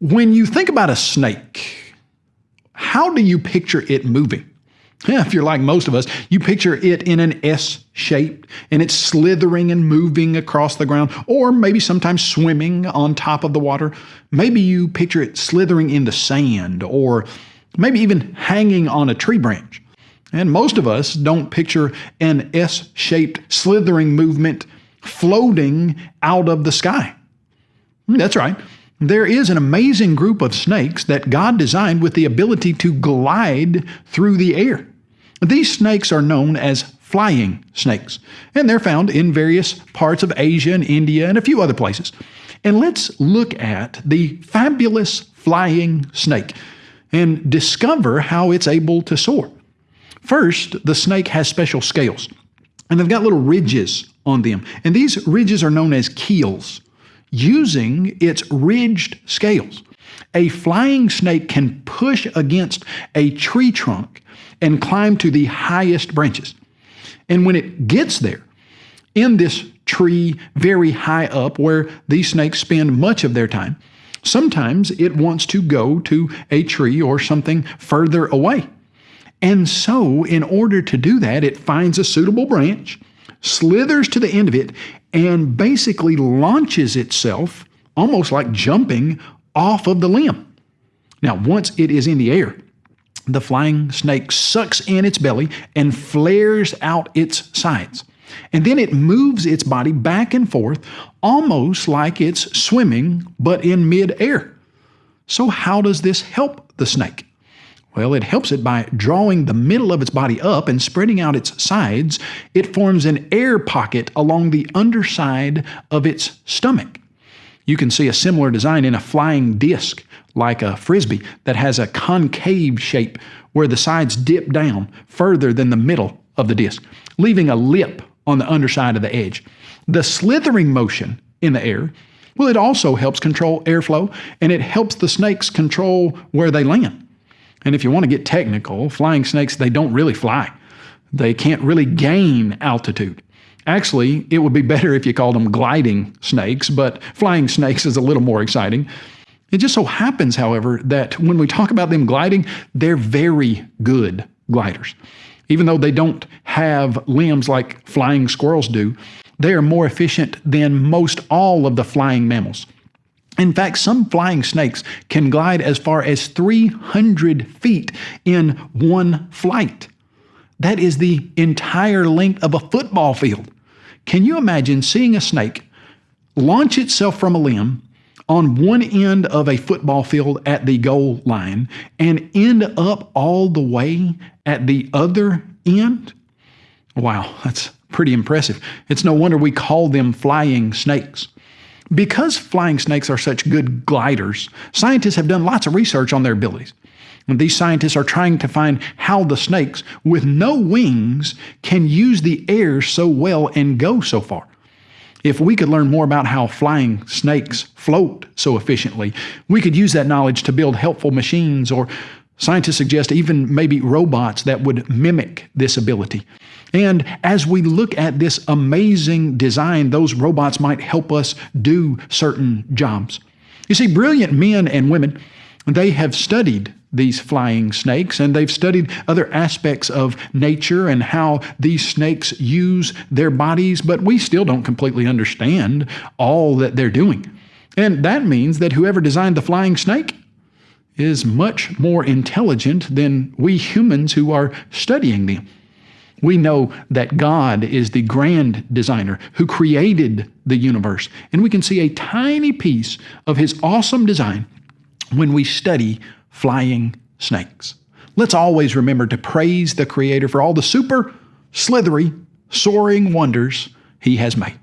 When you think about a snake, how do you picture it moving? Yeah, if you're like most of us, you picture it in an S shape and it's slithering and moving across the ground, or maybe sometimes swimming on top of the water. Maybe you picture it slithering in the sand, or maybe even hanging on a tree branch. And most of us don't picture an S shaped slithering movement floating out of the sky. That's right. There is an amazing group of snakes that God designed with the ability to glide through the air. These snakes are known as flying snakes, and they're found in various parts of Asia and India and a few other places. And let's look at the fabulous flying snake and discover how it's able to soar. First, the snake has special scales, and they've got little ridges on them, and these ridges are known as keels. Using its ridged scales, a flying snake can push against a tree trunk and climb to the highest branches. And when it gets there, in this tree very high up where these snakes spend much of their time, sometimes it wants to go to a tree or something further away. And so, in order to do that, it finds a suitable branch, slithers to the end of it, and basically launches itself, almost like jumping, off of the limb. Now, once it is in the air, the flying snake sucks in its belly and flares out its sides. And then it moves its body back and forth, almost like it's swimming, but in midair. So, how does this help the snake? Well, it helps it by drawing the middle of its body up and spreading out its sides. It forms an air pocket along the underside of its stomach. You can see a similar design in a flying disc, like a frisbee, that has a concave shape where the sides dip down further than the middle of the disc, leaving a lip on the underside of the edge. The slithering motion in the air, well, it also helps control airflow and it helps the snakes control where they land. And if you want to get technical, flying snakes, they don't really fly. They can't really gain altitude. Actually, it would be better if you called them gliding snakes, but flying snakes is a little more exciting. It just so happens, however, that when we talk about them gliding, they're very good gliders. Even though they don't have limbs like flying squirrels do, they are more efficient than most all of the flying mammals. In fact, some flying snakes can glide as far as 300 feet in one flight. That is the entire length of a football field. Can you imagine seeing a snake launch itself from a limb on one end of a football field at the goal line and end up all the way at the other end? Wow, that's pretty impressive. It's no wonder we call them flying snakes. Because flying snakes are such good gliders, scientists have done lots of research on their abilities. These scientists are trying to find how the snakes with no wings can use the air so well and go so far. If we could learn more about how flying snakes float so efficiently, we could use that knowledge to build helpful machines or scientists suggest even maybe robots that would mimic this ability. And as we look at this amazing design, those robots might help us do certain jobs. You see, brilliant men and women, they have studied these flying snakes, and they've studied other aspects of nature and how these snakes use their bodies, but we still don't completely understand all that they're doing. And that means that whoever designed the flying snake is much more intelligent than we humans who are studying them. We know that God is the grand designer who created the universe, and we can see a tiny piece of his awesome design when we study flying snakes. Let's always remember to praise the Creator for all the super, slithery, soaring wonders He has made.